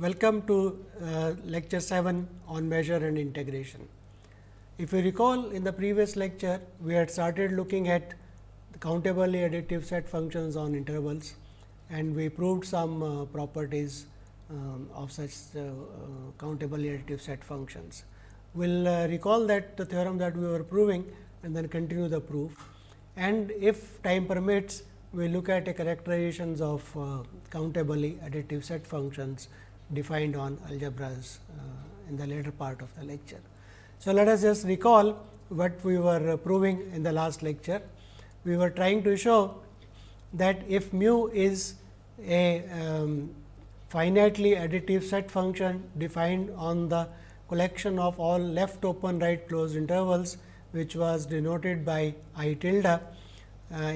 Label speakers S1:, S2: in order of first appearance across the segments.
S1: Welcome to uh, lecture 7 on measure and integration. If you recall in the previous lecture, we had started looking at the countably additive set functions on intervals and we proved some uh, properties um, of such uh, uh countably additive set functions. We will uh, recall that the theorem that we were proving and then continue the proof and if time permits we look at characterizations of uh, countably additive set functions defined on algebras uh, in the later part of the lecture. So, let us just recall what we were proving in the last lecture. We were trying to show that if mu is a um, finitely additive set function defined on the collection of all left open right closed intervals which was denoted by i tilde. Uh,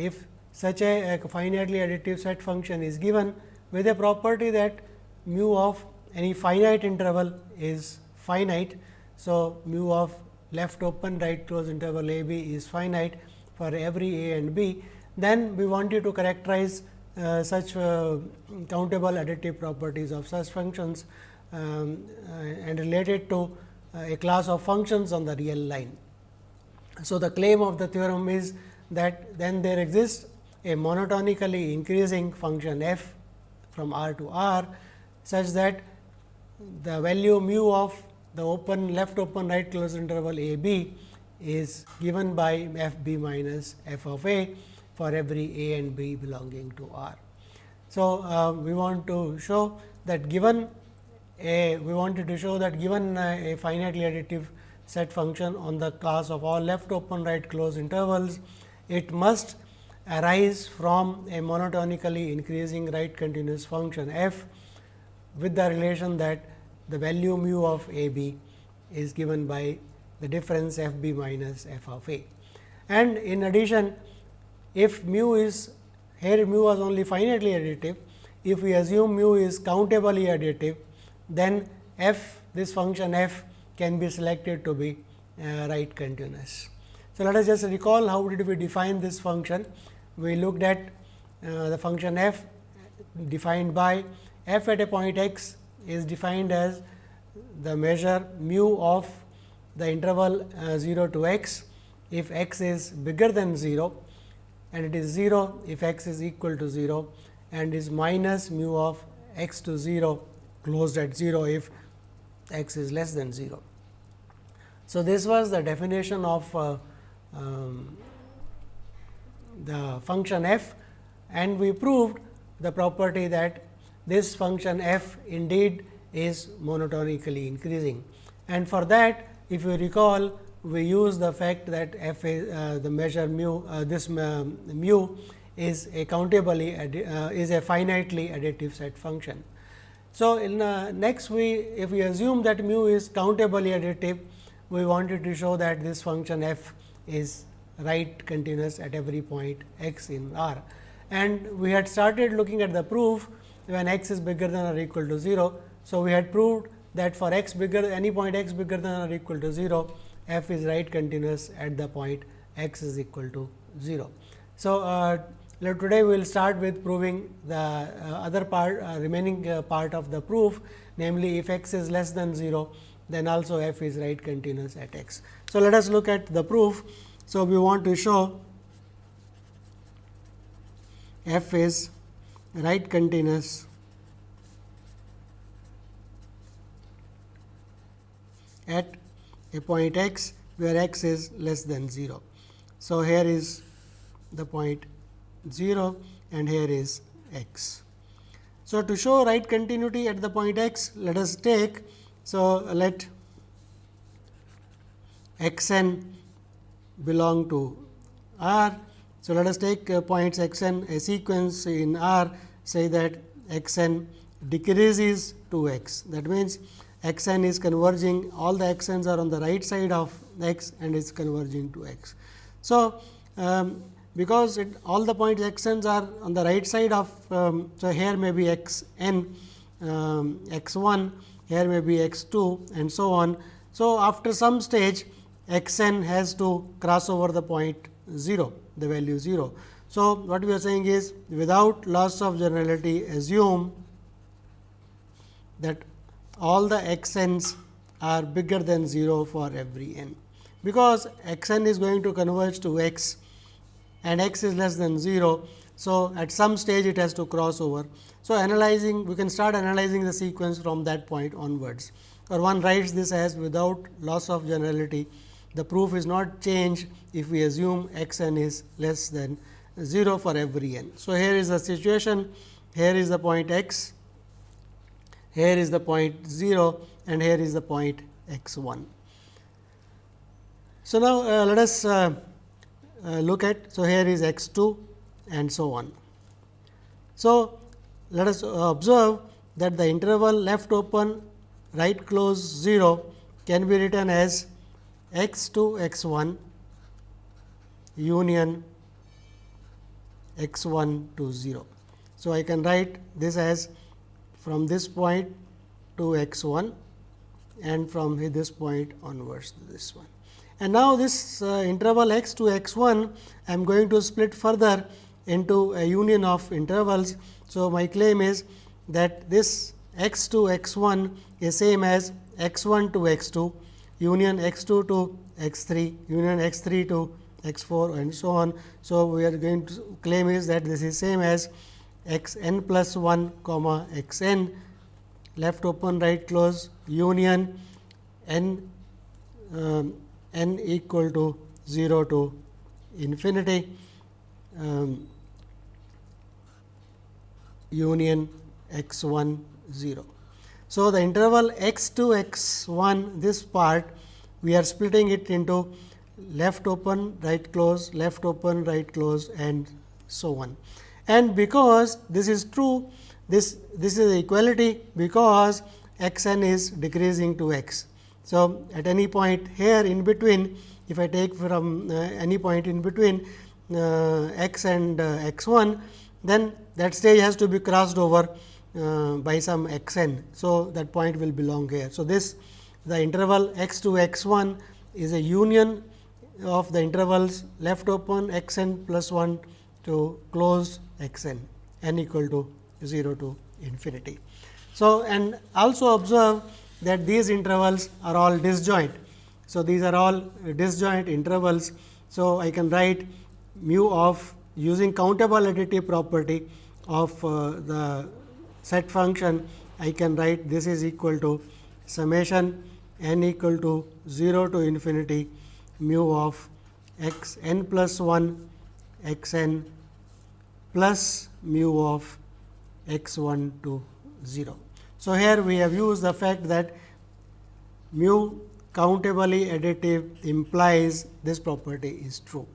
S1: if such a, a finitely additive set function is given with a property that mu of any finite interval is finite. So, mu of left open right close interval a b is finite for every a and b. Then we want you to characterize uh, such uh, countable additive properties of such functions um, uh, and related to uh, a class of functions on the real line. So, the claim of the theorem is that then there exists a monotonically increasing function f from r to r, such that the value mu of the open left open right closed interval a b is given by f b minus f of a for every a and b belonging to R. So, uh, we want to show that given a we wanted to show that given a, a finitely additive set function on the class of all left open right closed intervals, it must arise from a monotonically increasing right continuous function f with the relation that the value mu of a b is given by the difference f b minus f of a. And in addition, if mu is here mu was only finitely additive, if we assume mu is countably additive, then f this function f can be selected to be uh, right continuous. So, let us just recall how did we define this function. We looked at uh, the function f defined by f at a point x is defined as the measure mu of the interval uh, 0 to x if x is bigger than 0 and it is 0 if x is equal to 0 and is minus mu of x to 0 closed at 0 if x is less than 0. So, this was the definition of uh, um, the function f and we proved the property that this function f indeed is monotonically increasing. And for that if you recall we use the fact that f is uh, the measure mu uh, this uh, mu is a countably uh, is a finitely additive set function. So, in uh, next we if we assume that mu is countably additive we wanted to show that this function f is right continuous at every point x in R. And we had started looking at the proof when x is bigger than or equal to 0. So, we had proved that for x bigger any point x bigger than or equal to 0, f is right continuous at the point x is equal to 0. So, uh, today we will start with proving the uh, other part uh, remaining uh, part of the proof namely if x is less than 0 then also f is right continuous at x. So, let us look at the proof. So, we want to show f is right continuous at a point x where x is less than 0. So, here is the point 0 and here is x. So, to show right continuity at the point x, let us take. So, let x n belong to R. So, let us take uh, points x n a sequence in R say that x n decreases to x. That means, x n is converging all the x n's are on the right side of x and is converging to x. So, um, because it, all the points x n's are on the right side of um, so here may be x n um, x 1 here may be x 2 and so on. So, after some stage x n has to cross over the point 0 the value 0. So, what we are saying is without loss of generality assume that all the x n's are bigger than 0 for every n. Because x n is going to converge to x and x is less than 0. So, at some stage it has to cross over. So, analyzing we can start analyzing the sequence from that point onwards or one writes this as without loss of generality the proof is not changed if we assume x n is less than 0 for every n. So, here is the situation here is the point x, here is the point 0 and here is the point x 1. So, now uh, let us uh, uh, look at. So, here is x 2 and so on. So, let us observe that the interval left open right close 0 can be written as x 2 x 1 union x 1 to 0. So, I can write this as from this point to x 1 and from this point onwards to this one. And now, this uh, interval x to x 1 I am going to split further into a union of intervals. So, my claim is that this x to x 1 is same as x 1 to x 2 union x 2 to x 3 union x 3 to x 4 and so on. So, we are going to claim is that this is same as x n plus 1 comma x n left open right close union n um, n equal to 0 to infinity um, union x 1 0. So, the interval x 2 x 1 this part we are splitting it into left open right close left open right close and so on and because this is true this this is equality because x n is decreasing to x. So, at any point here in between if I take from uh, any point in between uh, x and uh, x 1 then that stage has to be crossed over uh, by some x n. So, that point will belong here. So, this the interval x to x 1 is a union of the intervals left open x n plus 1 to close x n n equal to 0 to infinity. So, and also observe that these intervals are all disjoint. So, these are all disjoint intervals. So, I can write mu of using countable additive property of uh, the set function I can write this is equal to summation n equal to 0 to infinity mu of x n plus 1 x n plus mu of x 1 to 0. So, here we have used the fact that mu countably additive implies this property is true.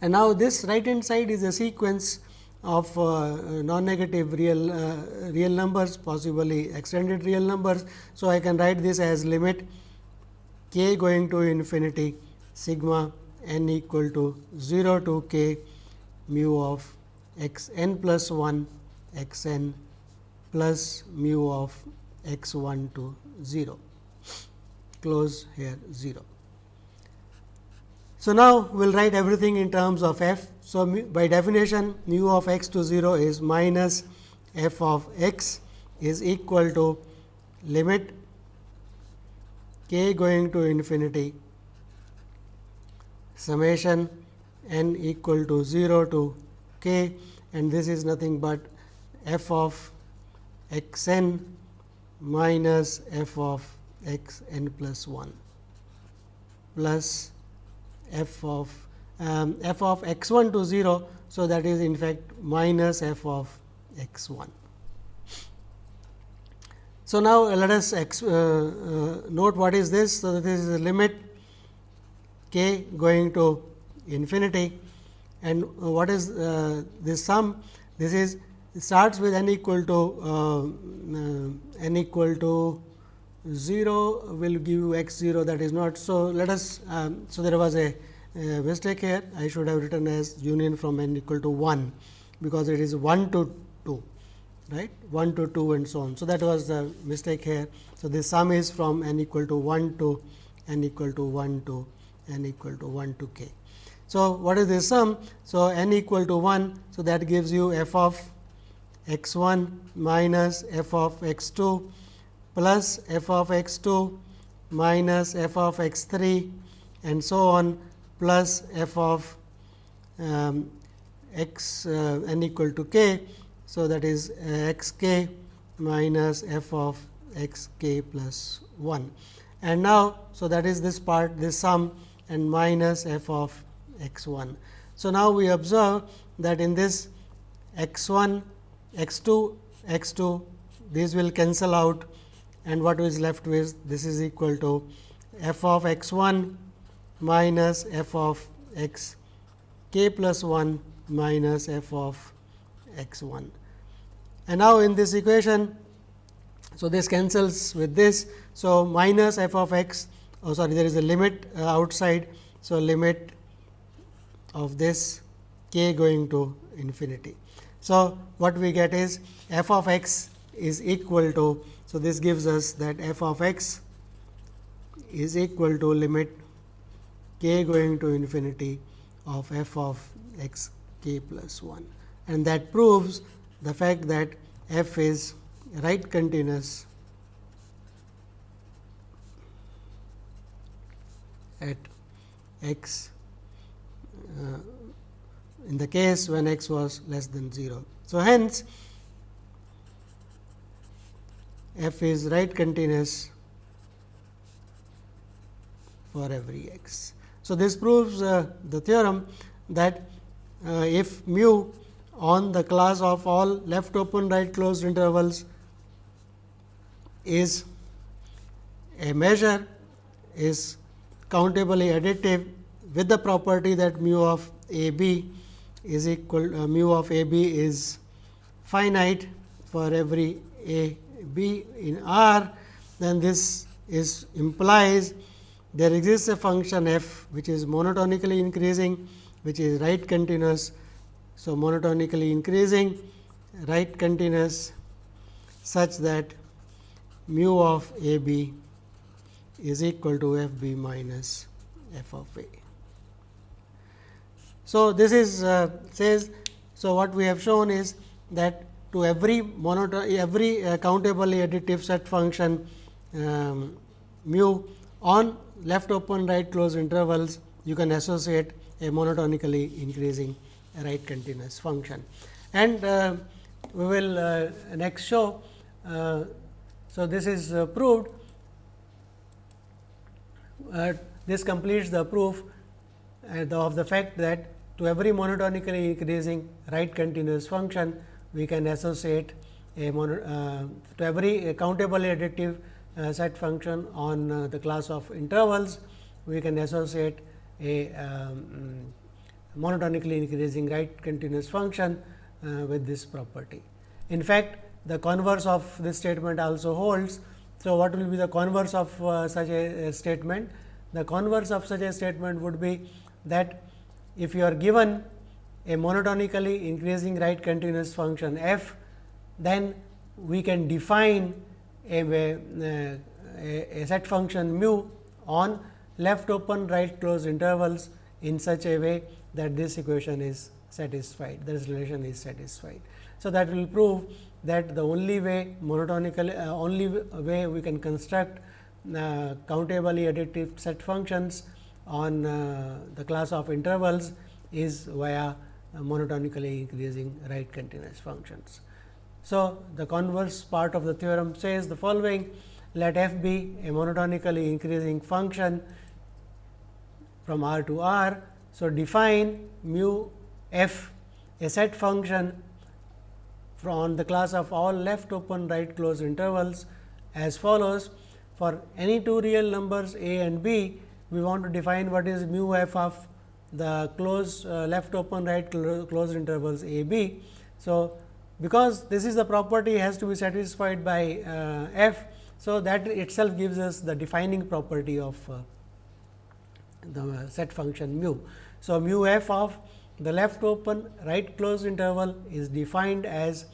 S1: And now, this right hand side is a sequence of uh, non-negative real uh, real numbers possibly extended real numbers. So, I can write this as limit k going to infinity sigma n equal to 0 to k mu of x n plus 1 x n plus mu of x 1 to 0 close here 0. So, now we will write everything in terms of f. So, by definition mu of x to 0 is minus f of x is equal to limit k going to infinity. Summation n equal to 0 to k and this is nothing but f of x n minus f of x n plus 1 plus f of um, f of x 1 to 0. So, that is in fact minus f of x 1. So, now let us ex, uh, uh, note what is this. So, this is the limit k going to infinity and what is uh, this sum? This is starts with n equal to uh, uh, n equal to 0 will give you x 0 that is not. So, let us um, so there was a, Uh, a, mistake here I should have written as union from n equal to 1 because it is 1 to 2 right 1 to 2 and so on. So, that was the mistake here. So, this sum is from n equal to 1 to n equal to 1 to n equal to 1 to k. So, what is this sum? So, n equal to 1. So, that gives you f of x 1 minus f of x 2 plus f of x 2 minus f of x 3 and so on plus f of um, x uh, n equal to k. So, that is uh, x k minus f of x k plus 1 and now. So, that is this part this sum and minus f of x 1. So, now we observe that in this x 1 x 2 x 2 these will cancel out and what is left with this is equal to f of x 1 minus f of x k plus 1 minus f of x 1. And now, in this equation, so this cancels with this. So, minus f of x, oh sorry there is a limit uh, outside. So, limit of this k going to infinity. So, what we get is f of x is equal to. So, this gives us that f of x is equal to limit k going to infinity of f of x k plus 1 and that proves the fact that f is right continuous at x uh, in the case when x was less than 0. So, hence f is right continuous for every x. So, this proves uh, the theorem that uh, if mu on the class of all left open right closed intervals is a measure is countably additive with the property that mu of a b is equal uh, mu of a b is finite for every a b in R, then this is implies there exists a function f which is monotonically increasing which is right continuous. So, monotonically increasing right continuous such that mu of a b is equal to f b minus f of a. So, this is uh, says. So, what we have shown is that to every monoton every uh, countably additive set function um, mu on left open right close intervals you can associate a monotonically increasing right continuous function. And uh, we will uh, next show. Uh, so, this is uh, proved uh, this completes the proof of the fact that to every monotonically increasing right continuous function, we can associate a mono, uh, to every countably additive uh, set function on uh, the class of intervals, we can associate a um, monotonically increasing right continuous function uh, with this property. In fact, the converse of this statement also holds. So, what will be the converse of uh, such a, a statement? The converse of such a statement would be that if you are given a monotonically increasing right continuous function f, then we can define a, a, a set function mu on left open right closed intervals in such a way that this equation is satisfied, this relation is satisfied. So, that will prove that the only way monotonically uh, only way we can construct uh, countably additive set functions on uh, the class of intervals is via monotonically increasing right continuous functions. So, the converse part of the theorem says the following let f be a monotonically increasing function from R to R. So, define mu f a set function from the class of all left open right closed intervals as follows. For any two real numbers a and b, we want to define what is mu f of the closed uh, left open right closed intervals a b. So, because this is the property has to be satisfied by uh, f. So, that itself gives us the defining property of uh, the set function mu. So, mu f of the left open right closed interval is defined as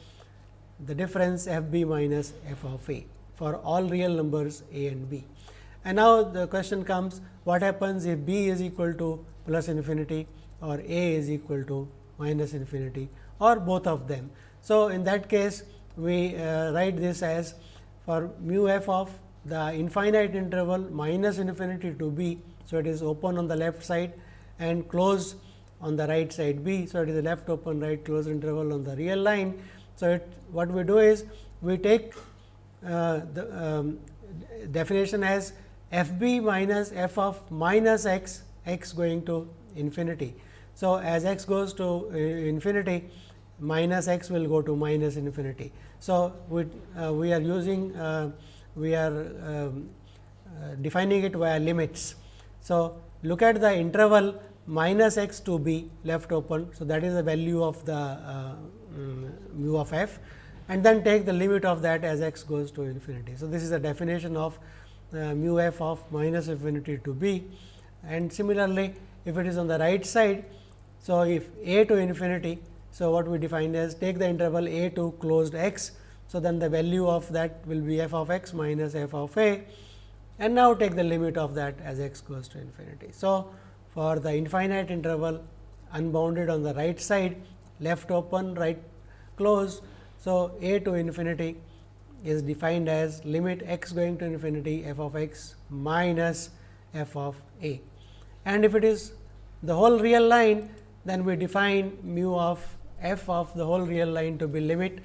S1: the difference f b minus f of a for all real numbers a and b. And now, the question comes what happens if b is equal to plus infinity or a is equal to minus infinity or both of them. So, in that case we uh, write this as for mu f of the infinite interval minus infinity to b. So, it is open on the left side and closed on the right side b. So, it is a left open right closed interval on the real line. So, it, what we do is we take uh, the um, definition as f b minus f of minus x x going to infinity. So, as x goes to uh, infinity minus x will go to minus infinity. So, we, uh, we are using uh, we are um, uh, defining it via limits. So, look at the interval minus x to b left open. So, that is the value of the um, mu of f and then take the limit of that as x goes to infinity. So, this is the definition of uh, mu f of minus infinity to b and similarly, if it is on the right side. So, if a to infinity. So, what we defined as take the interval a to closed x. So, then the value of that will be f of x minus f of a and now take the limit of that as x goes to infinity. So, for the infinite interval unbounded on the right side left open right closed. So, a to infinity is defined as limit x going to infinity f of x minus f of a. And if it is the whole real line, then we define mu of f of the whole real line to be limit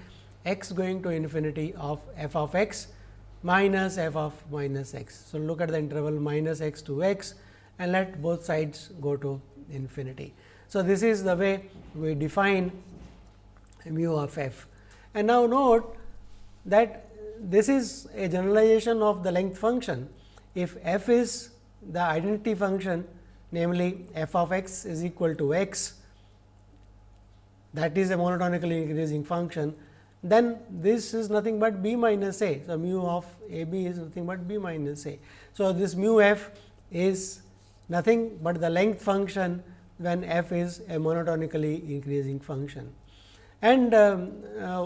S1: x going to infinity of f of x minus f of minus x. So, look at the interval minus x to x and let both sides go to infinity. So, this is the way we define mu of f. And now, note that this is a generalization of the length function. If f is the identity function namely f of x is equal to x that is a monotonically increasing function, then this is nothing but b minus a. So, mu of a b is nothing but b minus a. So, this mu f is nothing but the length function when f is a monotonically increasing function. And um, uh,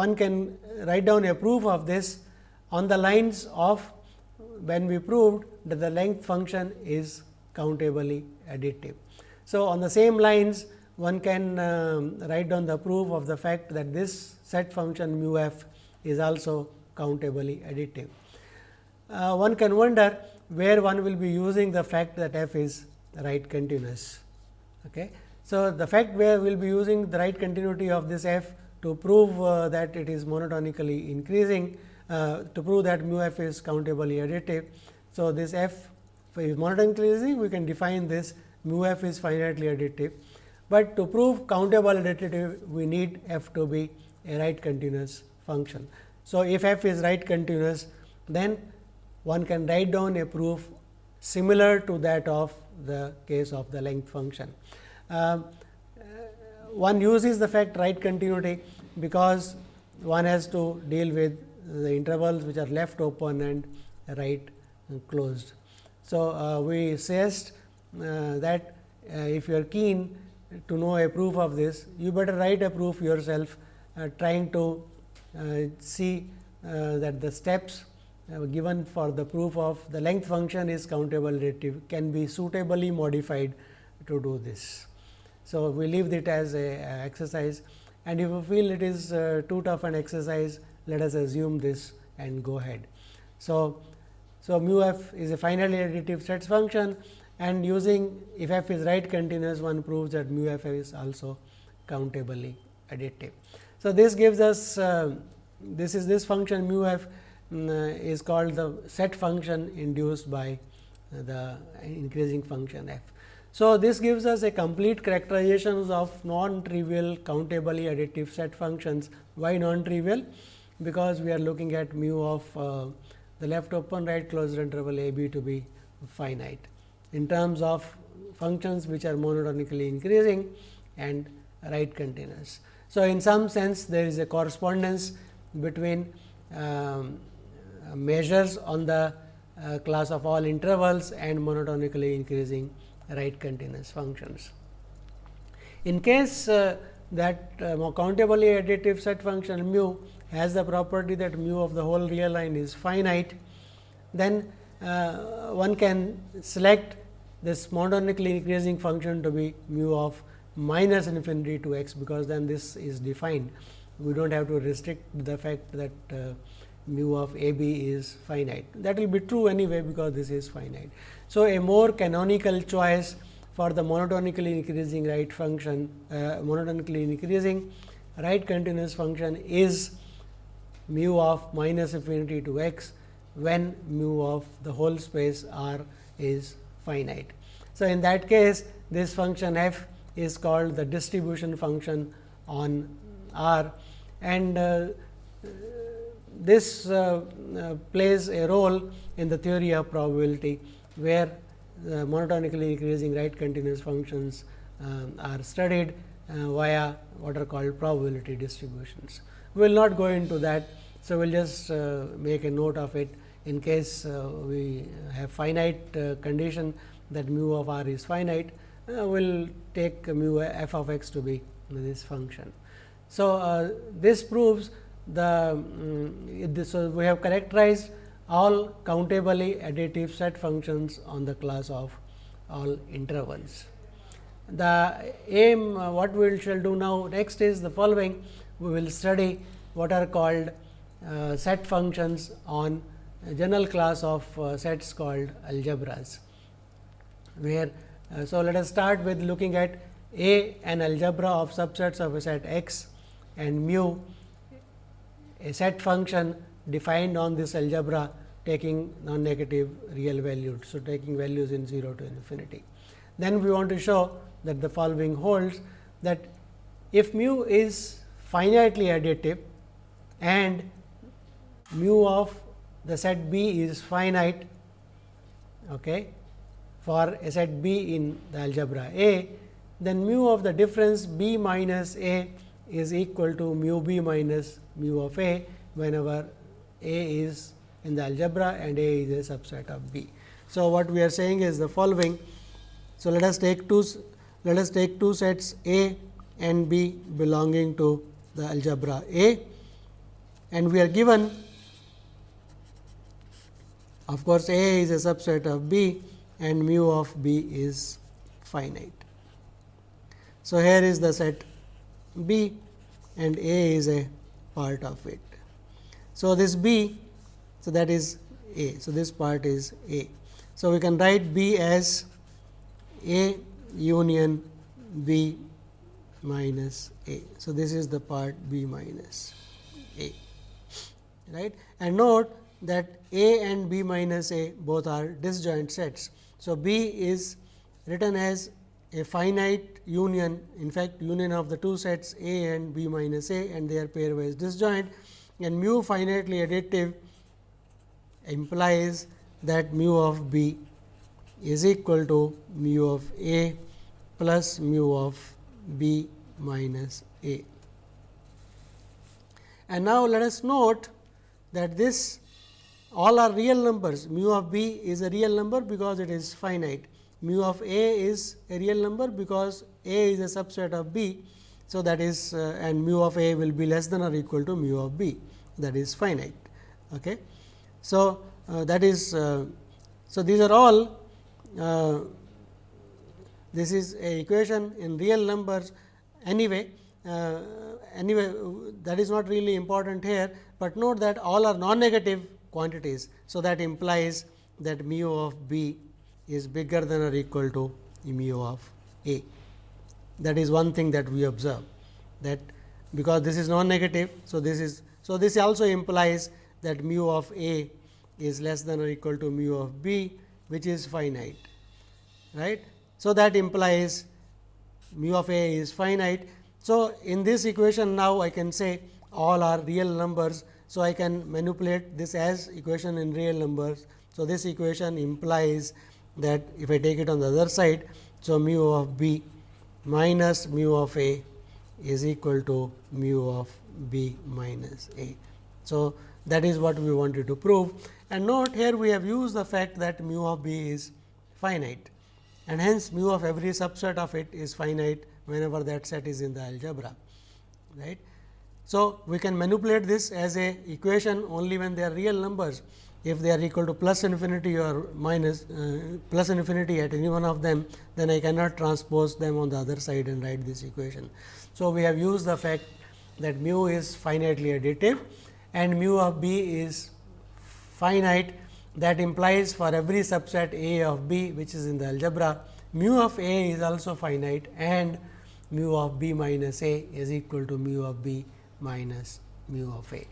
S1: one can write down a proof of this on the lines of when we proved that the length function is countably additive. So, on the same lines one can um, write down the proof of the fact that this set function mu f is also countably additive. Uh, one can wonder where one will be using the fact that f is right continuous. Okay. So, the fact where we will be using the right continuity of this f to prove uh, that it is monotonically increasing uh, to prove that mu f is countably additive. So, this f is monotonically increasing we can define this mu f is finitely additive, but to prove countable additive we need f to be a right continuous function. So, if f is right continuous then one can write down a proof similar to that of the case of the length function. Uh, one uses the fact right continuity because one has to deal with the intervals which are left open and right closed. So, uh, we suggest uh, that uh, if you are keen to know a proof of this, you better write a proof yourself uh, trying to uh, see uh, that the steps given for the proof of the length function is countable additive can be suitably modified to do this. So, we leave it as a, exercise and if you feel it is uh, too tough an exercise, let us assume this and go ahead. So, so mu f is a finitely additive sets function and using if f is right continuous one proves that mu f is also countably additive. So, this gives us uh, this is this function mu f um, is called the set function induced by the increasing function f. So, this gives us a complete characterizations of non-trivial countably additive set functions. Why non-trivial? Because we are looking at mu of uh, the left open right closed interval a b to be finite in terms of functions which are monotonically increasing and right continuous. So, in some sense there is a correspondence between um, measures on the uh, class of all intervals and monotonically increasing right continuous functions. In case uh, that uh, countably additive set function mu has the property that mu of the whole real line is finite, then one can select this monotonically increasing function to be mu of minus infinity to x, because then this is defined we do not have to restrict the fact that uh, mu of a b is finite. That will be true anyway, because this is finite. So, a more canonical choice for the monotonically increasing right function, uh, monotonically increasing right continuous function is mu of minus infinity to x when mu of the whole space R is finite. So, in that case this function f is called the distribution function on R and uh, this uh, uh, plays a role in the theory of probability, where monotonically increasing right continuous functions um, are studied uh, via what are called probability distributions. We will not go into that. So, we will just uh, make a note of it in case uh, we have finite condition that mu of r is finite, we will take mu f of x to be this function. So, this proves the um, this, so we have characterized all countably additive set functions on the class of all intervals. The aim uh, what we shall do now next is the following we will study what are called uh, set functions on general class of uh, sets called algebras where uh, so let us start with looking at a an algebra of subsets of a set x and mu a set function defined on this algebra taking non-negative real values. So, taking values in 0 to infinity. Then we want to show that the following holds that if mu is finitely additive and mu of the set B is finite okay, for a set B in the algebra A, then mu of the difference B minus A is equal to mu B minus mu of A whenever A is in the algebra and A is a subset of B. So, what we are saying is the following. So, let us take two let us take two sets A and B belonging to the algebra A and we are given of course, A is a subset of B and mu of B is finite. So, here is the set B and A is a part of it. So, this B, so that is A. So, this part is A. So, we can write B as A union B minus A. So, this is the part B minus A right and note that A and B minus A both are disjoint sets. So, B is written as a finite union in fact union of the two sets A and B minus A and they are pairwise disjoint and mu finitely additive implies that mu of B is equal to mu of A plus mu of B minus A. And now, let us note that this all are real numbers mu of B is a real number because it is finite mu of A is a real number because A is a subset of B. So, that is uh, and mu of A will be less than or equal to mu of B that is finite. Okay. So, uh, that is uh, so these are all uh, this is a equation in real numbers anyway uh, anyway that is not really important here, but note that all are non negative quantities. So, that implies that mu of b is bigger than or equal to mu of a. That is one thing that we observe that because this is non negative. So, this is so this also implies that mu of a is less than or equal to mu of b which is finite right. So, that implies mu of a is finite. So, in this equation now I can say all are real numbers. So, I can manipulate this as equation in real numbers. So, this equation implies that if I take it on the other side. So, mu of b minus mu of a is equal to mu of b minus a. So, that is what we wanted to prove and note here we have used the fact that mu of b is finite and hence mu of every subset of it is finite whenever that set is in the algebra. right. So, we can manipulate this as a equation only when they are real numbers if they are equal to plus infinity or minus uh, plus infinity at any one of them, then I cannot transpose them on the other side and write this equation. So, we have used the fact that mu is finitely additive and mu of b is finite that implies for every subset A of B which is in the algebra mu of A is also finite and mu of B minus A is equal to mu of B minus mu of A.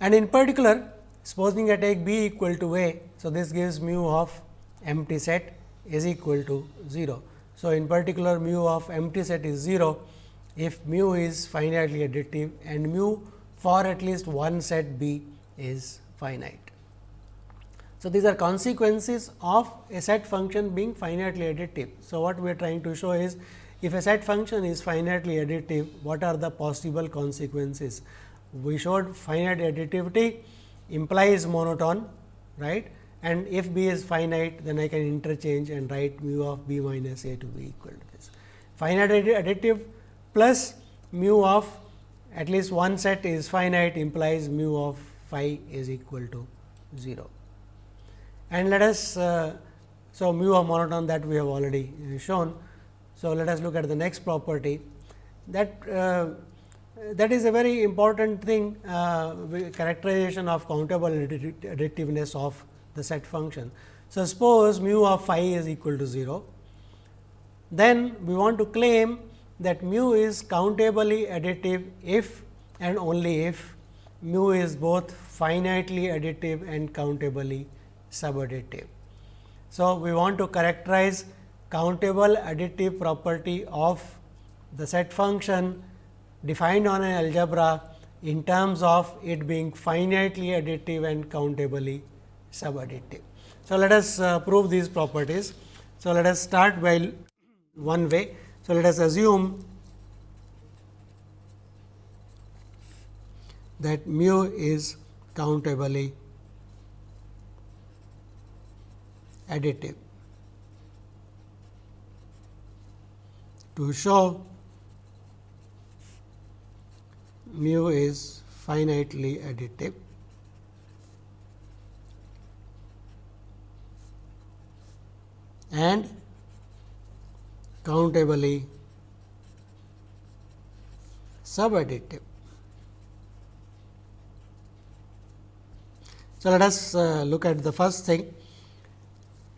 S1: And in particular supposing I take B equal to A. So, this gives mu of empty set is equal to 0. So, in particular mu of empty set is 0 if mu is finitely additive and mu for at least one set B is finite. So, these are consequences of a set function being finitely additive. So, what we are trying to show is if a set function is finitely additive, what are the possible consequences? We showed finite additivity implies monotone, right? And if b is finite, then I can interchange and write mu of b minus a to be equal to this. Finite additive plus mu of at least one set is finite implies mu of phi is equal to 0. And let us, uh, so mu of monotone that we have already uh, shown. So, let us look at the next property that uh, that is a very important thing uh, characterization of countable additiveness of the set function. So, suppose mu of phi is equal to 0, then we want to claim that mu is countably additive if and only if mu is both finitely additive and countably subadditive. So, we want to characterize countable additive property of the set function defined on an algebra in terms of it being finitely additive and countably subadditive. So, let us uh, prove these properties. So, let us start by one way. So, let us assume that mu is countably additive. To show mu is finitely additive, and countably subadditive. So, let us uh, look at the first thing.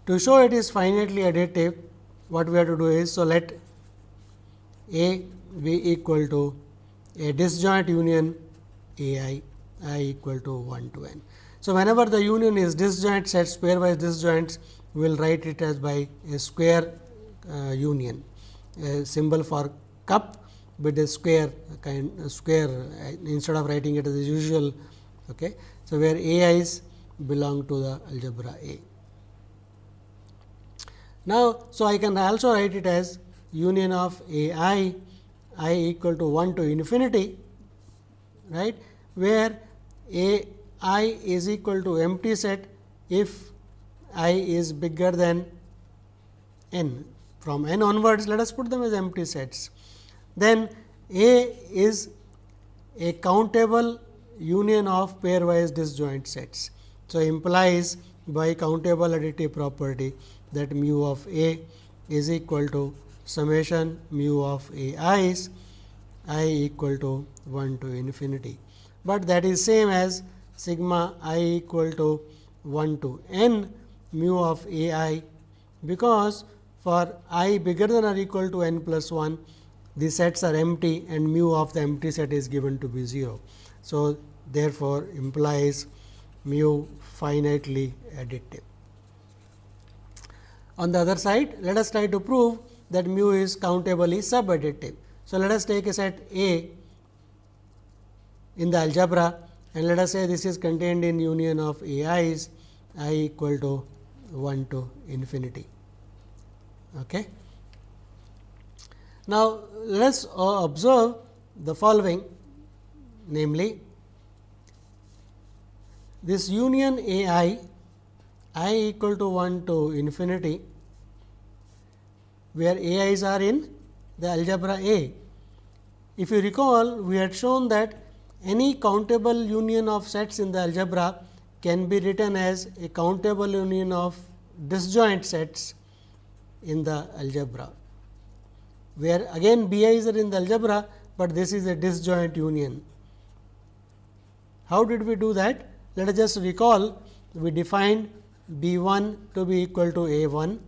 S1: To show it is finitely additive, what we have to do is, so let A be equal to a disjoint union A i, i equal to 1 to n. So, whenever the union is disjoint set pairwise disjoints, we will write it as by a square uh, union, a symbol for cup with a square kind square uh, instead of writing it as usual. Okay. So, where A i's belong to the algebra A. Now, so I can also write it as union of A i i equal to 1 to infinity, right, where A i is equal to empty set if i is bigger than n. From n onwards, let us put them as empty sets. Then A is a countable union of pairwise disjoint sets. So, implies by countable additive property that mu of A is equal to summation mu of a i i's i equal to 1 to infinity, but that is same as sigma i equal to 1 to n mu of A i, because for i bigger than or equal to n plus 1, the sets are empty and mu of the empty set is given to be 0. So, therefore, implies mu finitely additive. On the other side, let us try to prove that mu is countably subadditive. So, let us take a set A in the algebra and let us say this is contained in union of A i's i equal to 1 to infinity. Okay. Now, let us uh, observe the following namely this union A i i equal to 1 to infinity where A i's are in the algebra A. If you recall we had shown that any countable union of sets in the algebra can be written as a countable union of disjoint sets in the algebra, where again B i's are in the algebra, but this is a disjoint union. How did we do that? Let us just recall we defined B 1 to be equal to A 1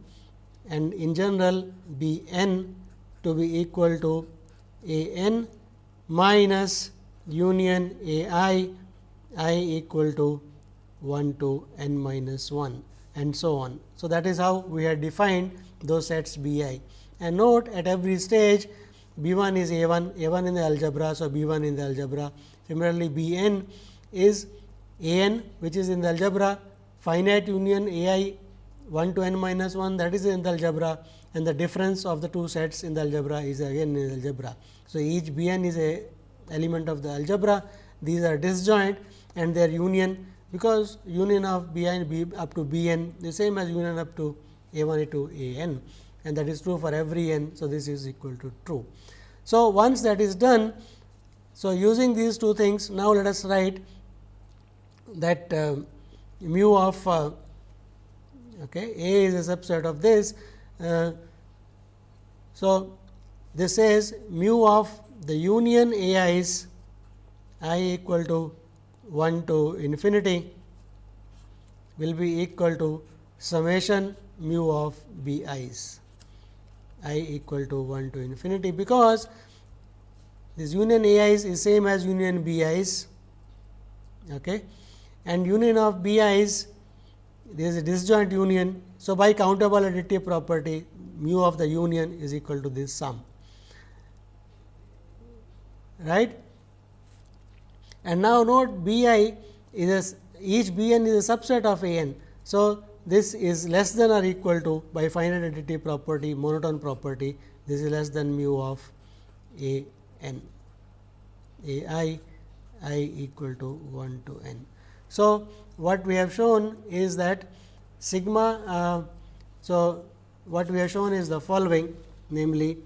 S1: and in general B n to be equal to A n minus union A i i equal to 1 to n minus 1 and so on. So, that is how we have defined those sets B i and note at every stage B 1 is A 1, A 1 in the algebra. So, B 1 in the algebra. Similarly, B n is A n which is in the algebra finite union A i 1 to n minus 1 that is in the algebra and the difference of the two sets in the algebra is again in the algebra. So, each B n is a element of the algebra these are disjoint and their union because union of B n B up to B n the same as union up to A 1 to A n and that is true for every n. So, this is equal to true. So, once that is done, so using these two things now let us write that uh, mu of uh, okay, A is a subset of this. Uh, so, this is mu of the union A is i equal to 1 to infinity will be equal to summation mu of b i's i equal to 1 to infinity, because this union a i's is same as union b i's okay. and union of b i's there is a disjoint union. So, by countable additive property mu of the union is equal to this sum right. And now, note b i is a, each b n is a subset of a n. So, this is less than or equal to by finite additive property monotone property this is less than mu of a n a i i equal to 1 to n. So, what we have shown is that sigma. Uh, so, what we have shown is the following namely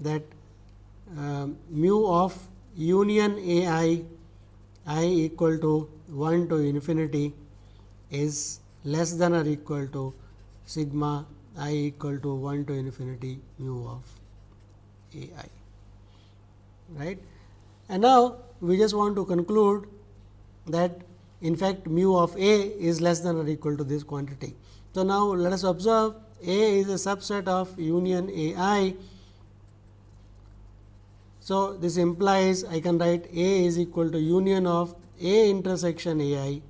S1: that uh, mu of union a i i equal to 1 to infinity is less than or equal to sigma i equal to 1 to infinity mu of a i right. And now, we just want to conclude that in fact, mu of a is less than or equal to this quantity. So, now let us observe a is a subset of union a i. So, this implies I can write a is equal to union of a intersection a i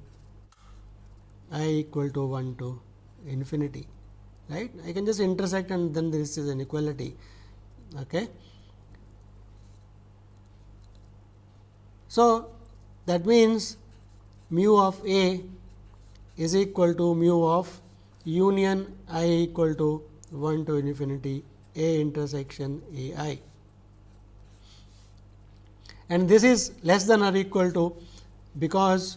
S1: i equal to 1 to infinity right I can just intersect and then this is an equality. Okay. So, that means mu of A is equal to mu of union i equal to 1 to infinity A intersection A i and this is less than or equal to because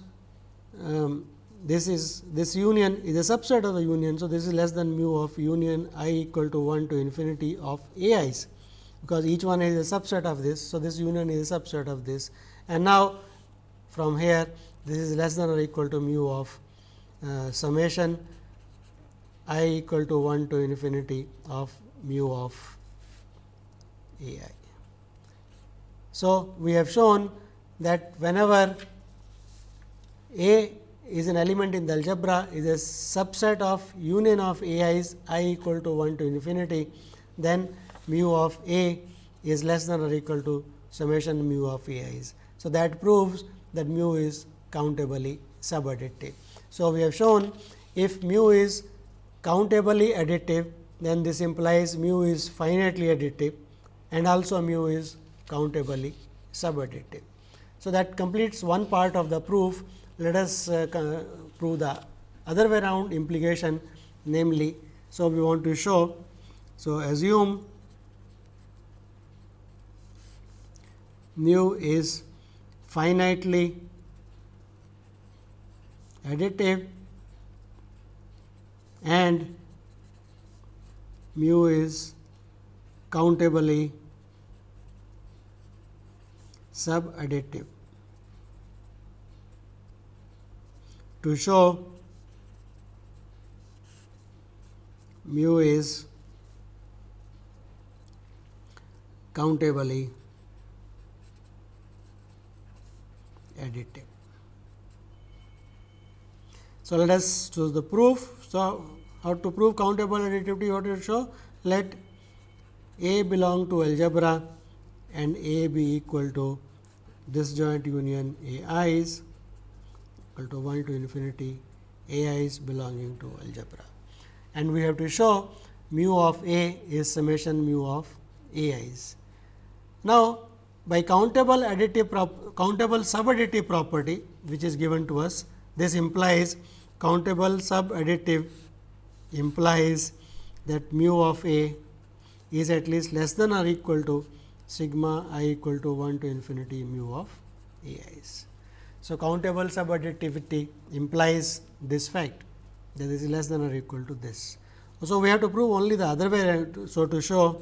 S1: um, this is this union is a subset of the union. So, this is less than mu of union i equal to 1 to infinity of a i's, because each one is a subset of this. So, this union is a subset of this and now, from here this is less than or equal to mu of uh, summation i equal to 1 to infinity of mu of a i. So, we have shown that whenever a is an element in the algebra is a subset of union of a i's i equal to 1 to infinity, then mu of a is less than or equal to summation mu of a i's. So, that proves that mu is countably subadditive. So, we have shown if mu is countably additive, then this implies mu is finitely additive and also mu is countably subadditive. So, that completes one part of the proof let us uh, prove the other way around implication namely. So, we want to show. So, assume mu is finitely additive and mu is countably subadditive. to show mu is countably additive. So, let us choose the proof. So, how to prove countable additivity? What to show? Let A belong to algebra and A be equal to disjoint union A i's equal to 1 to infinity A i's belonging to algebra. And we have to show mu of A is summation mu of A i's. Now, by countable additive countable subadditive property which is given to us, this implies countable subadditive implies that mu of A is at least less than or equal to sigma i equal to 1 to infinity mu of A i's. So, countable subadditivity implies this fact that this is less than or equal to this. So, we have to prove only the other way. So, to show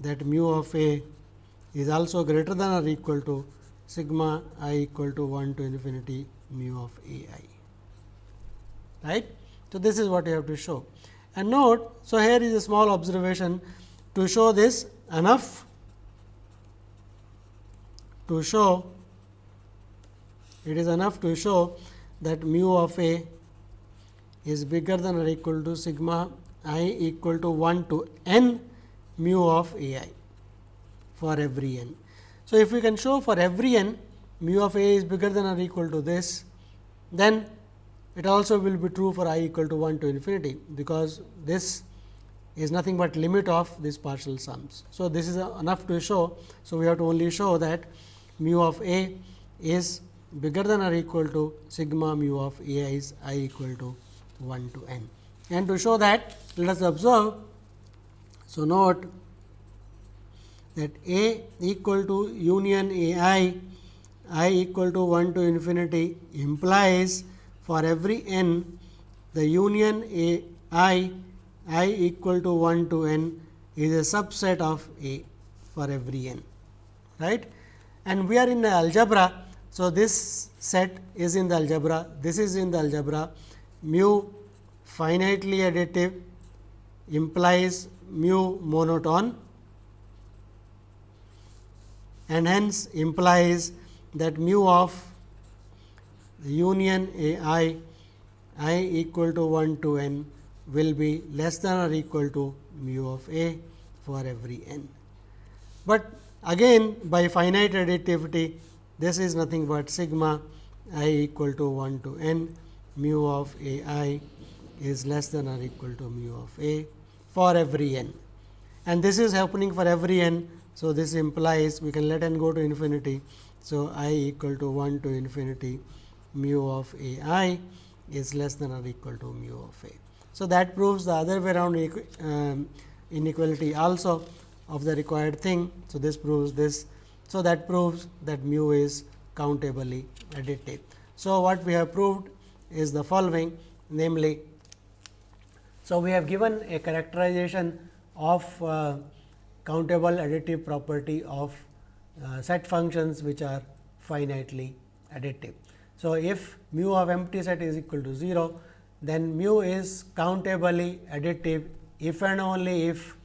S1: that mu of A is also greater than or equal to sigma i equal to 1 to infinity mu of A i. Right. So, this is what you have to show. And note, so here is a small observation to show this enough to show it is enough to show that mu of A is bigger than or equal to sigma i equal to 1 to n mu of a i for every n. So, if we can show for every n mu of a is bigger than or equal to this, then it also will be true for i equal to 1 to infinity, because this is nothing but limit of these partial sums. So, this is enough to show. So, we have to only show that mu of a is bigger than or equal to sigma mu of a i is i equal to 1 to n. And to show that, let us observe so, note that A equal to union A i, i equal to 1 to infinity implies for every n the union A i, i equal to 1 to n is a subset of A for every n. right? And we are in the algebra. So, this set is in the algebra, this is in the algebra mu finitely additive implies mu monotone and hence implies that mu of union A i i equal to 1 to n will be less than or equal to mu of A for every n. But again by finite additivity this is nothing but sigma i equal to 1 to n mu of A i is less than or equal to mu of A for every n and this is happening for every n. So, this implies we can let n go to infinity. So, i equal to 1 to infinity mu of a i is less than or equal to mu of a. So, that proves the other way around um, inequality also of the required thing. So, this proves this. So, that proves that mu is countably additive. So, what we have proved is the following namely so, we have given a characterization of uh, countable additive property of uh, set functions which are finitely additive. So, if mu of empty set is equal to 0, then mu is countably additive if and only if.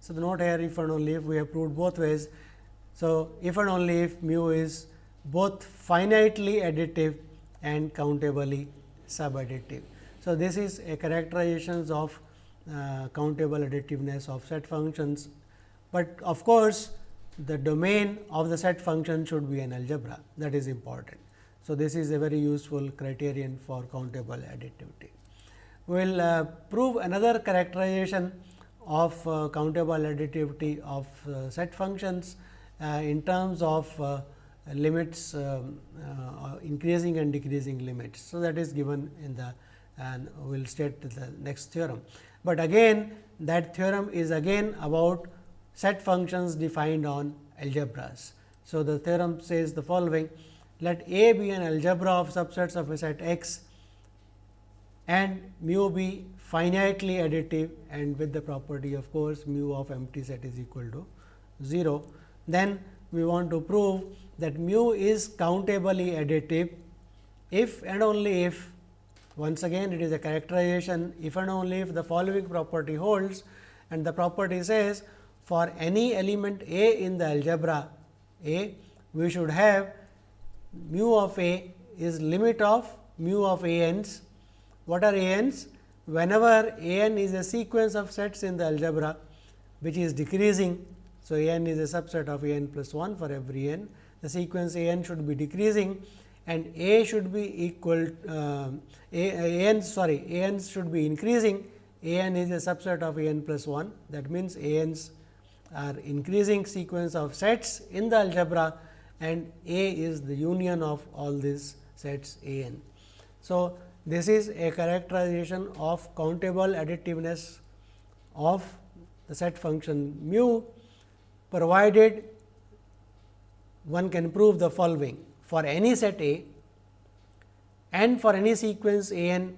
S1: So, the note here if and only if we have proved both ways. So, if and only if mu is both finitely additive and countably subadditive. So, this is a characterizations of uh, countable additiveness of set functions, but of course, the domain of the set function should be an algebra that is important. So, this is a very useful criterion for countable additivity. We will uh, prove another characterization of uh, countable additivity of uh, set functions uh, in terms of uh, limits um, increasing and decreasing limits. So, that is given in the and we will state the next theorem. But again that theorem is again about set functions defined on algebras. So, the theorem says the following let A be an algebra of subsets of a set x and mu be finitely additive and with the property of course, mu of empty set is equal to 0. Then we want to prove that mu is countably additive if and only if once again it is a characterization if and only if the following property holds and the property says for any element A in the algebra A we should have mu of A is limit of mu of A n's. What are A n's? Whenever A n is a sequence of sets in the algebra, which is decreasing. So, A n is a subset of A n plus 1 for every n. The sequence A n should be decreasing and A should be equal uh, A, A n sorry A n should be increasing A n is a subset of A n plus 1 that means A n's are increasing sequence of sets in the algebra and A is the union of all these sets A n. So, this is a characterization of countable additiveness of the set function mu provided one can prove the following for any set A and for any sequence A n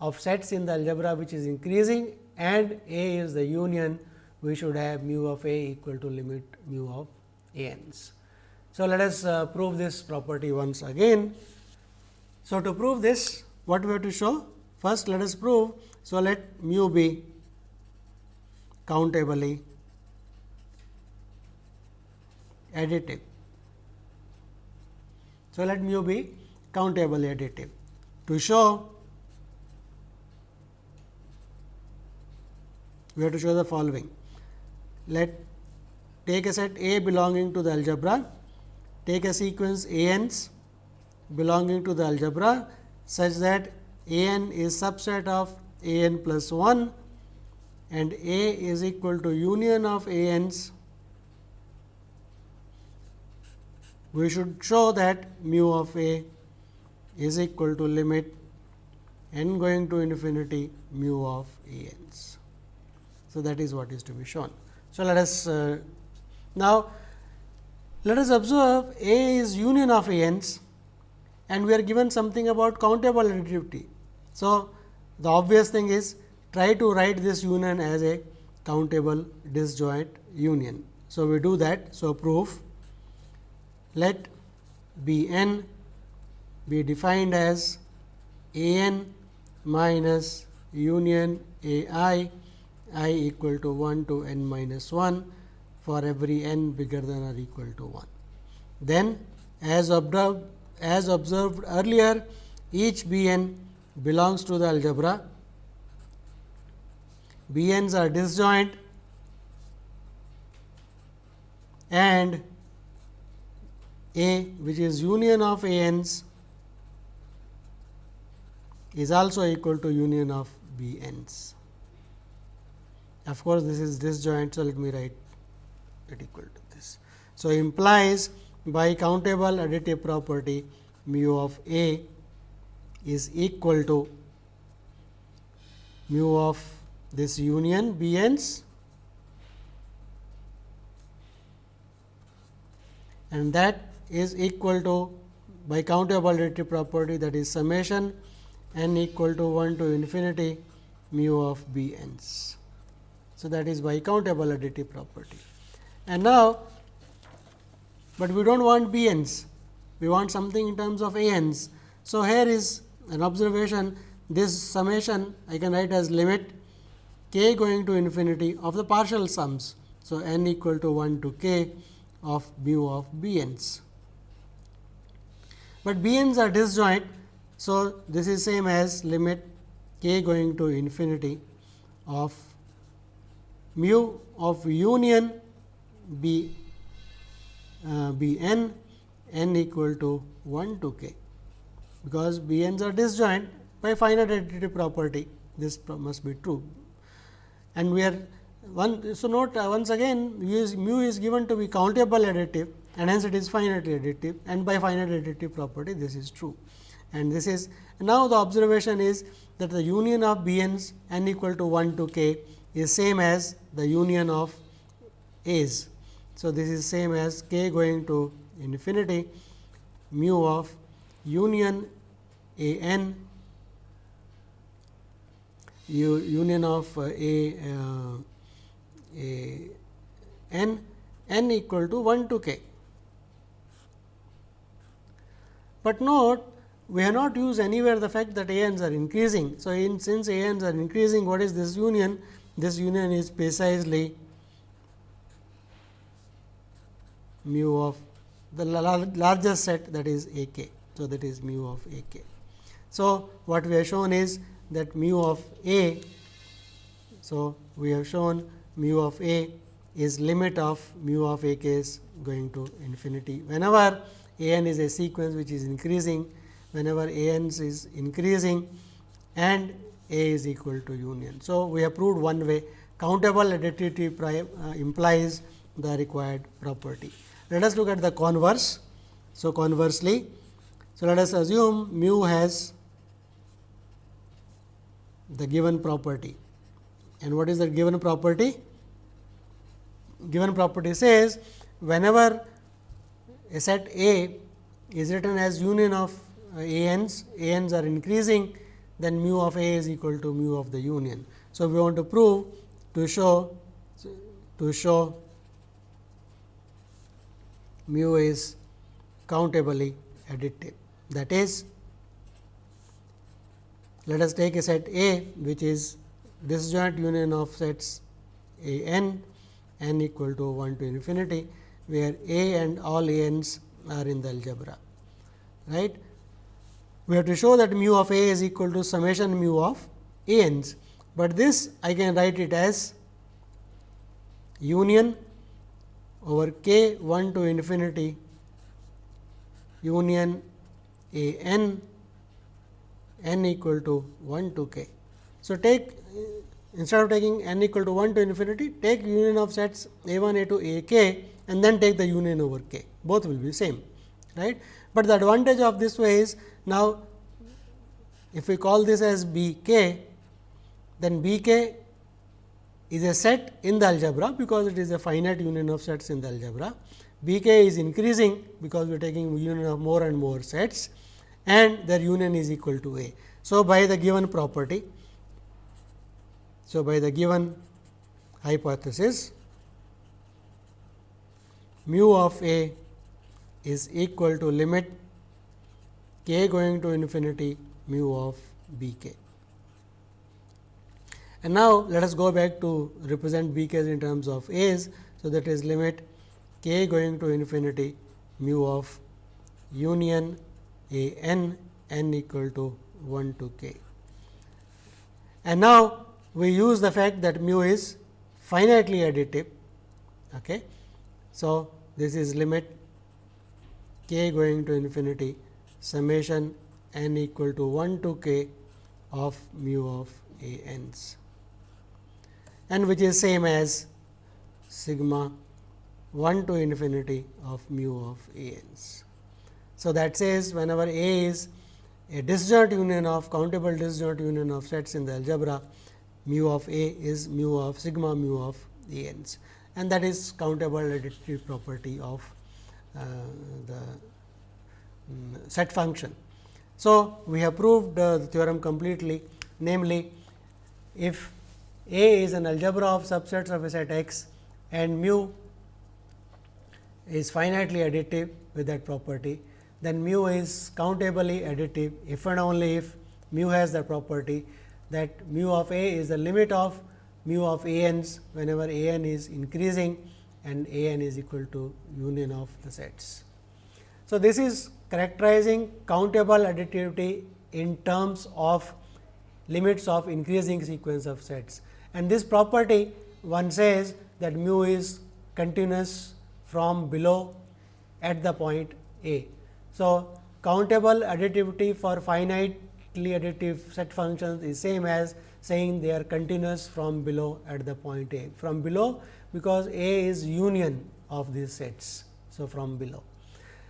S1: of sets in the algebra which is increasing and A is the union we should have mu of A equal to limit mu of A n's. So, let us uh, prove this property once again. So, to prove this what we have to show? First let us prove. So, let mu be countably additive. So, let mu be countably additive. To show we have to show the following. Let take a set A belonging to the algebra take a sequence A n's belonging to the algebra such that A n is subset of A n plus 1 and A is equal to union of A n's. We should show that mu of A is equal to limit n going to infinity mu of A n's. So, that is what is to be shown. So, let us uh, now let us observe A is union of A n's and we are given something about countable additivity. So, the obvious thing is try to write this union as a countable disjoint union. So, we do that. So, proof let B n be defined as A n minus union A i i equal to 1 to n minus 1 for every n bigger than or equal to 1. Then as observed, as observed earlier each b n belongs to the algebra. b n's are disjoint and A which is union of A n's is also equal to union of B n's. Of course, this is disjoint. So, let me write it equal to this. So, implies by countable additive property mu of A is equal to mu of this union B n's and that is equal to by countable additive property that is summation n equal to 1 to infinity mu of B n's. So, that is by additive property. And now, but we do not want b n's, we want something in terms of a n's. So, here is an observation this summation I can write as limit k going to infinity of the partial sums. So, n equal to 1 to k of mu of b n's. But b n's are disjoint. So, this is same as limit k going to infinity of mu of union b uh, b n n equal to 1 to k. Because b n's are disjoint by finite additive property. This must be true. And we are one so note uh, once again is, mu is given to be countable additive and hence it is finitely additive and by finite additive property this is true. And this is now the observation is that the union of b n's n equal to 1 to k is same as the union of a's so, this is same as k going to infinity mu of union a n union of uh, a, uh, a n n equal to 1 to k. But note we have not used anywhere the fact that a n's are increasing. So, in since a n's are increasing what is this union? This union is precisely mu of the largest set that is A k. So, that is mu of A k. So, what we have shown is that mu of A. So, we have shown mu of A is limit of mu of A k is going to infinity. Whenever A n is a sequence which is increasing, whenever A n is increasing and A is equal to union. So, we have proved one way countable additivity uh, implies the required property. Let us look at the converse. So, conversely, so let us assume mu has the given property and what is the given property? Given property says whenever a set A is written as union of uh, A n's are increasing then mu of A is equal to mu of the union. So, we want to prove to show to show mu is countably additive. That is, let us take a set A which is disjoint union of sets A n n equal to 1 to infinity, where A and all A n's are in the algebra. Right? We have to show that mu of A is equal to summation mu of A n's, but this I can write it as union over k 1 to infinity union a n n equal to 1 to k. So, take instead of taking n equal to 1 to infinity take union of sets a 1 a 2 a k and then take the union over k both will be same right. But the advantage of this way is now if we call this as b k then b k is a set in the algebra because it is a finite union of sets in the algebra. B k is increasing because we are taking union of more and more sets and their union is equal to A. So, by the given property, so by the given hypothesis, mu of A is equal to limit k going to infinity mu of B k. And now, let us go back to represent b k in terms of a's. So, that is limit k going to infinity mu of union a n n equal to 1 to k. And now, we use the fact that mu is finitely additive. Okay. So, this is limit k going to infinity summation n equal to 1 to k of mu of a n's and which is same as sigma 1 to infinity of mu of a n's. So, that says whenever A is a disjoint union of countable disjoint union of sets in the algebra, mu of A is mu of sigma mu of A n's and that is countable additive property of uh, the um, set function. So, we have proved uh, the theorem completely namely if a is an algebra of subsets of a set X and mu is finitely additive with that property, then mu is countably additive if and only if mu has the property that mu of A is the limit of mu of A n's whenever A n is increasing and A n is equal to union of the sets. So, this is characterizing countable additivity in terms of limits of increasing sequence of sets and this property one says that mu is continuous from below at the point A. So, countable additivity for finitely additive set functions is same as saying they are continuous from below at the point A. From below because A is union of these sets. So, from below.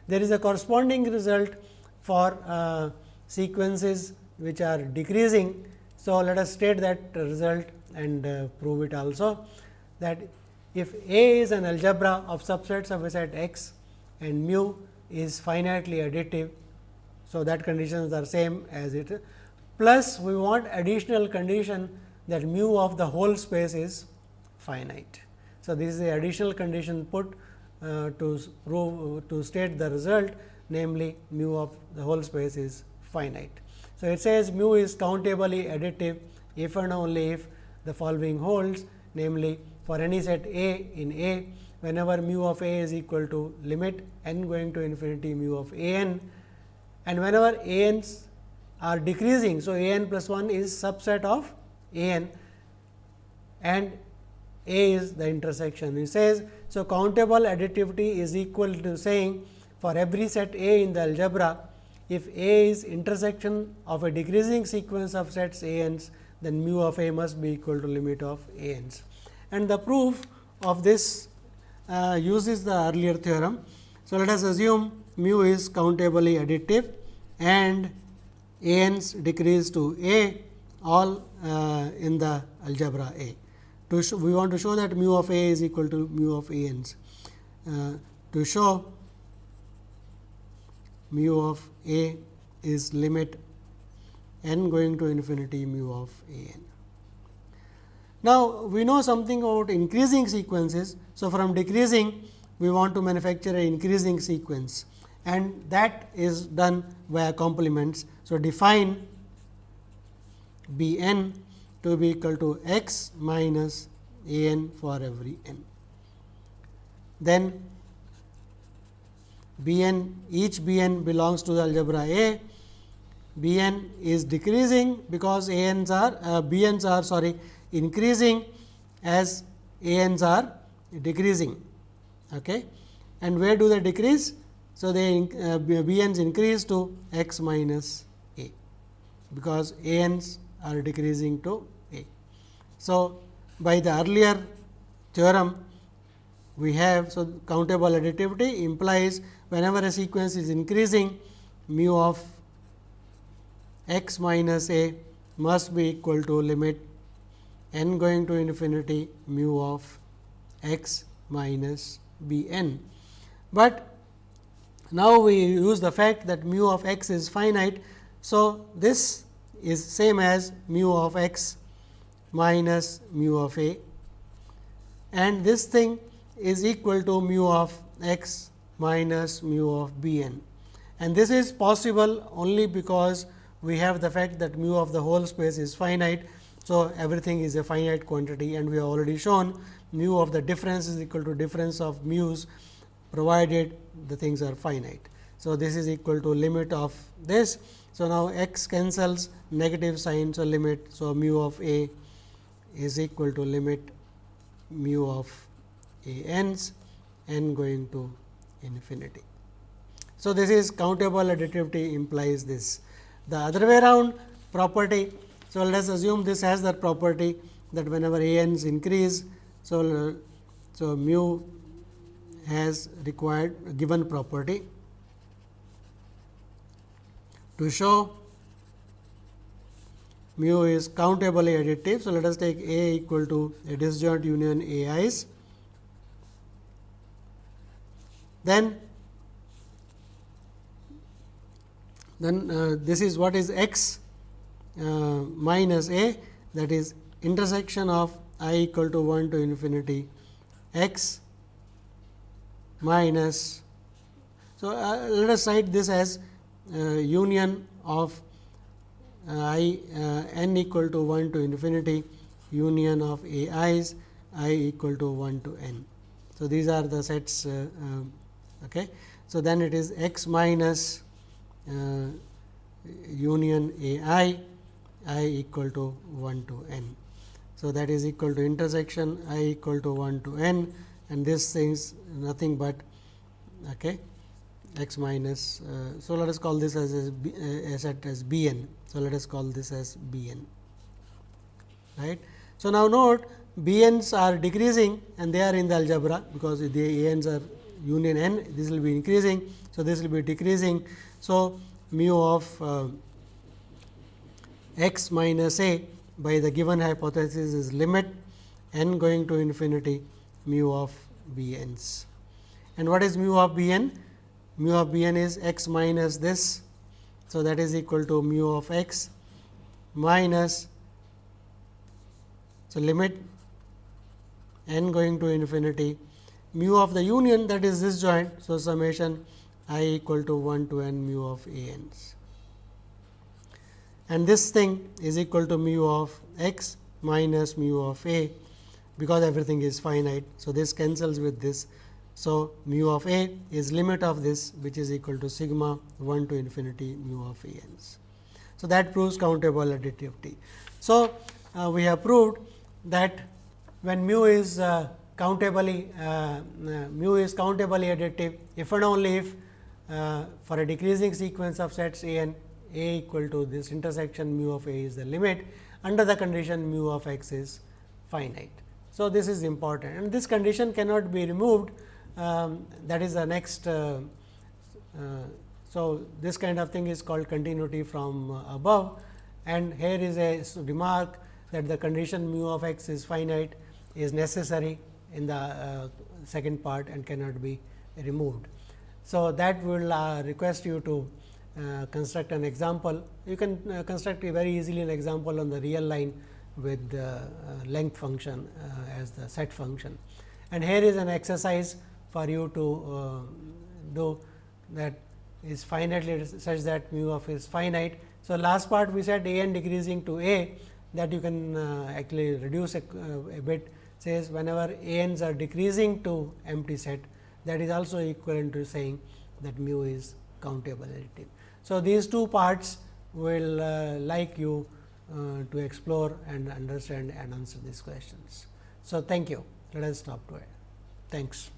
S1: There is a corresponding result for uh, sequences which are decreasing. So, let us state that result and uh, prove it also that if A is an algebra of subsets of a set X and mu is finitely additive. So, that conditions are same as it plus we want additional condition that mu of the whole space is finite. So, this is the additional condition put Uh, to prove to state the result namely mu of the whole space is finite. So, it says mu is countably additive if and only if the following holds namely for any set A in A whenever mu of a is equal to limit n going to infinity mu of a n and whenever a n's are decreasing. So, a n plus 1 is subset of a n and a is the intersection. It says, so countable additivity is equal to saying for every set A in the algebra, if A is intersection of a decreasing sequence of sets A n's, then mu of A must be equal to limit of A n's. And the proof of this uh, uses the earlier theorem. So, let us assume mu is countably additive and A n's decrease to A all uh, in the algebra A. To show, we want to show that mu of A is equal to mu of A n's. Uh, to show mu of A is limit n going to infinity mu of A n. Now, we know something about increasing sequences. So, from decreasing we want to manufacture an increasing sequence and that is done via complements. So, define B n to be equal to x minus a n for every n. Then B n each B n belongs to the algebra A. B n is decreasing because A n's are uh, B n's are sorry increasing as A n's are decreasing. Okay. And where do they decrease? So, they uh, B n's increase to x minus A, because A n's are decreasing to A. So, by the earlier theorem we have, so countable additivity implies whenever a sequence is increasing mu of x minus a must be equal to limit n going to infinity mu of x minus b n. But now, we use the fact that mu of x is finite. So, this is same as mu of x minus mu of a and this thing is equal to mu of x minus mu of b n. And this is possible only because we have the fact that mu of the whole space is finite. So, everything is a finite quantity and we have already shown mu of the difference is equal to difference of mu's provided the things are finite. So, this is equal to limit of this. So, now x cancels negative sign. So, limit. So, mu of a is equal to limit mu of a n's n going to infinity. So, this is countable additivity implies this. The other way around property. So, let us assume this has that property that whenever a n's increase. So, so mu has required given property to show mu is countably additive. So, let us take A equal to a disjoint union A i's. Then, then uh, this is what is x uh, minus a that is intersection of i equal to 1 to infinity x minus. So, uh, let us write this as union of uh, i uh, n equal to 1 to infinity union of a i's i equal to 1 to n. So, these are the sets. Uh, okay. So, then it is x minus union a i i equal to 1 to n. So, that is equal to intersection i equal to 1 to n and this things nothing but okay, x minus. Uh, so, let us call this as a, uh, as b n. So, let us call this as b n. Right. So, now note b n's are decreasing and they are in the algebra because the a n's are union n this will be increasing. So, this will be decreasing. So, mu of uh, x minus a by the given hypothesis is limit n going to infinity mu of b n's. And what is mu of b n? Mu of b n is x minus this. So, that is equal to mu of x minus. So, limit n going to infinity mu of the union that is disjoint. So, summation i equal to 1 to n mu of a n's. And this thing is equal to mu of x minus mu of a because everything is finite. So, this cancels with this. So, mu of a is limit of this which is equal to sigma 1 to infinity mu of a n's. So, that proves countable additivity. of T. So, uh, we have proved that when mu is uh, countably uh, uh mu is countably additive if and only if uh, for a decreasing sequence of sets a n a equal to this intersection mu of a is the limit under the condition mu of x is finite. So, this is important and this condition cannot be removed um, that is the next. Uh, uh, so, this kind of thing is called continuity from uh, above and here is a remark that the condition mu of x is finite is necessary in the uh, second part and cannot be removed. So, that will request you to uh, construct an example. You can uh, construct a very easily an example on the real line with the uh, length function as the set function. And here is an exercise for you to do that is finitely such that mu of is finite. So, last part we said a n decreasing to a that you can uh, actually reduce a, uh, a, bit says whenever a n's are decreasing to empty set that is also equivalent to saying that mu is countable additive. So, these two parts will uh, like you uh, to explore and understand and answer these questions. So, thank you. Let us stop to it. Thanks.